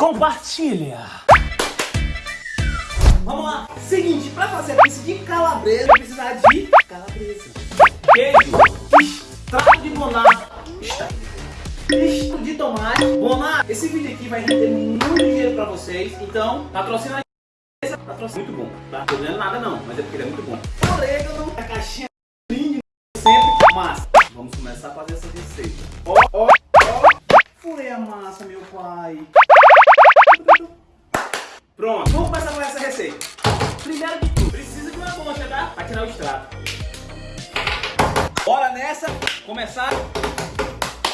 compartilha. Vamos lá. Seguinte, pra fazer a pizza de calabresa, precisar de calabresa, queijo, extrato de bonato, misto de tomate. Bonato, esse vídeo aqui vai render muito dinheiro pra vocês, então patrocina a patrocina muito bom, tá? Não tô nada não, mas é porque ele é muito bom. Orégano, a caixinha linda sempre, massa. Tirar o extrato. Bora nessa, começar.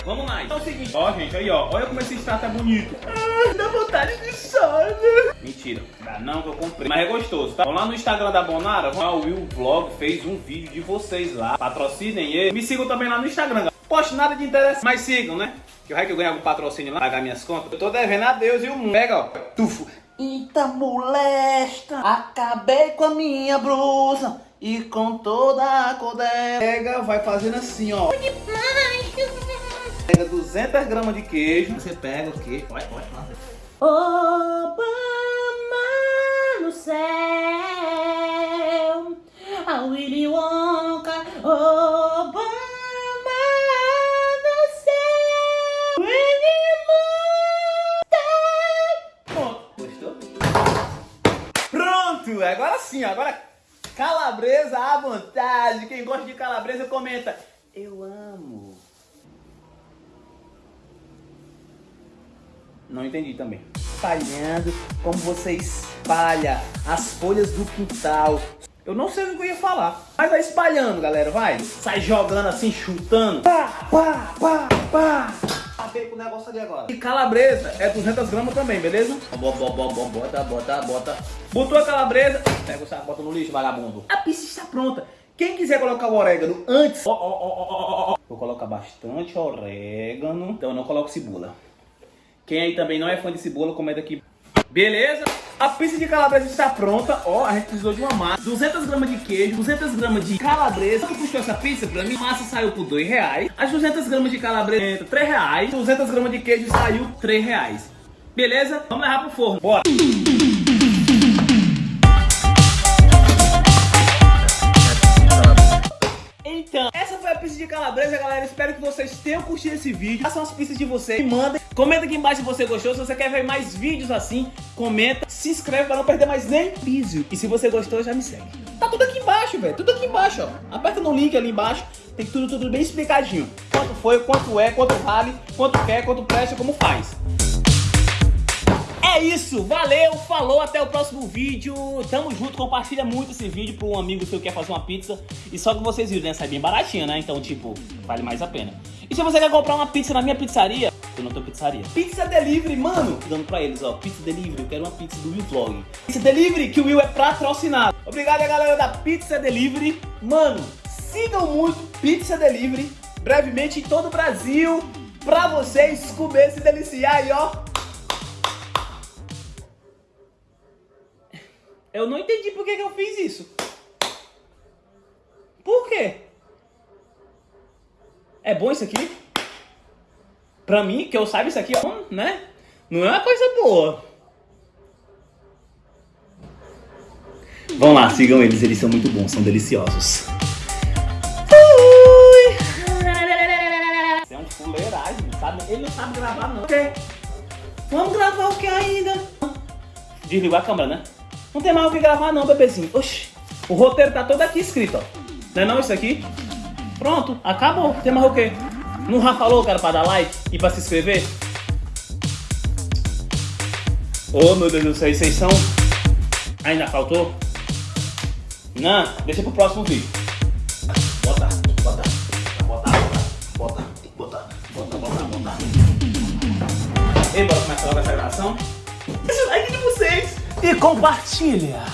Vamos lá. Então é o seguinte, ó gente, aí ó, olha como esse extrato é bonito. Ah, dá vontade de sono. Mentira, dá não que eu comprei. Mas é gostoso, tá? Vamos lá no Instagram da Bonara, o Will Vlog fez um vídeo de vocês lá. Patrocinem ele. Me sigam também lá no Instagram. Poste nada de interessante, mas sigam, né? Que vai que eu ganho algum patrocínio lá, pagar minhas contas. Eu tô devendo a Deus e o mundo. Pega, ó, tufo. Eita molesta, acabei com a minha blusa e com toda a cor dela. Pega, vai fazendo assim, ó. Pega 200 gramas de queijo. Você pega o queijo. Olha, olha, olha. Obama no céu, a Willy Wonka, Obama no céu, Willy Pronto. Gostou? Pronto, agora sim, agora calabresa à vontade. Quem gosta de calabresa comenta. Eu amo. Não entendi também. Espalhando como você espalha as folhas do quintal. Eu não sei o que eu ia falar. Mas vai espalhando, galera, vai. Sai jogando assim, chutando. Pá, pá, pá, pá. Acabei com o negócio ali agora. E calabresa é 200 gramas também, beleza? Bota, bota, bota, bota, bota. Botou a calabresa, pega o saco, bota no lixo, vagabundo. A pizza está pronta. Quem quiser colocar o orégano antes, ó, ó, ó, ó, ó, ó. vou colocar bastante orégano. Então eu não coloco cebola. Quem aí também não é fã de cebola, comenta aqui. Beleza? A pizza de calabresa está pronta. Ó, a gente precisou de uma massa. 200 gramas de queijo, 200 gramas de calabresa. Quanto custou essa pizza pra mim? A massa saiu por 2 reais. As 200 gramas de calabresa, 3 reais. 200 gramas de queijo saiu 3 reais. Beleza? Vamos levar pro forno. Bora! Então, essa foi a pizza de calabresa, galera. Espero que vocês tenham curtido esse vídeo. Façam as pizzas de vocês, me mandem. Comenta aqui embaixo se você gostou. Se você quer ver mais vídeos assim, comenta. Se inscreve para não perder mais nem vídeo. E se você gostou, já me segue. Tá tudo aqui embaixo, velho. Tudo aqui embaixo, ó. Aperta no link ali embaixo. Tem tudo, tudo bem explicadinho. Quanto foi, quanto é, quanto vale, quanto quer, quanto presta, como faz. É isso, valeu, falou, até o próximo vídeo. Tamo junto, compartilha muito esse vídeo para um amigo seu que quer fazer uma pizza. E só que vocês viram, né? Sai bem baratinha, né? Então, tipo, vale mais a pena. E se você quer comprar uma pizza na minha pizzaria, eu não tenho pizzaria. Pizza Delivery, mano! Dando pra eles, ó, Pizza Delivery, eu quero uma pizza do Will Vlog. Pizza Delivery, que o Will é patrocinado. Obrigado a galera da Pizza Delivery. Mano, sigam muito Pizza Delivery, brevemente em todo o Brasil, pra vocês comer, se deliciar ó. Eu não entendi por que, que eu fiz isso. Por quê? É bom isso aqui? Pra mim, que eu saiba isso aqui, né? Não é uma coisa boa. Vão lá, sigam eles, eles são muito bons, são deliciosos. Fui! Você é um fuleiragem, sabe? Ele não sabe gravar não. Quê? Vamos gravar o que ainda? Desligou a câmera, né? Não tem mais o que gravar não, bebezinho. Oxi, o roteiro tá todo aqui escrito, ó. Não é não isso aqui? Pronto, acabou. Tem mais o quê? Não já falou, cara, pra dar like e pra se inscrever? Ô, oh, meu Deus do céu, vocês são... Ainda faltou? Não, deixa pro próximo vídeo. Bota, bota, bota, bota, bota, bota, bota, bota. E bora começar logo essa gravação? Deixa o like de vocês E compartilha.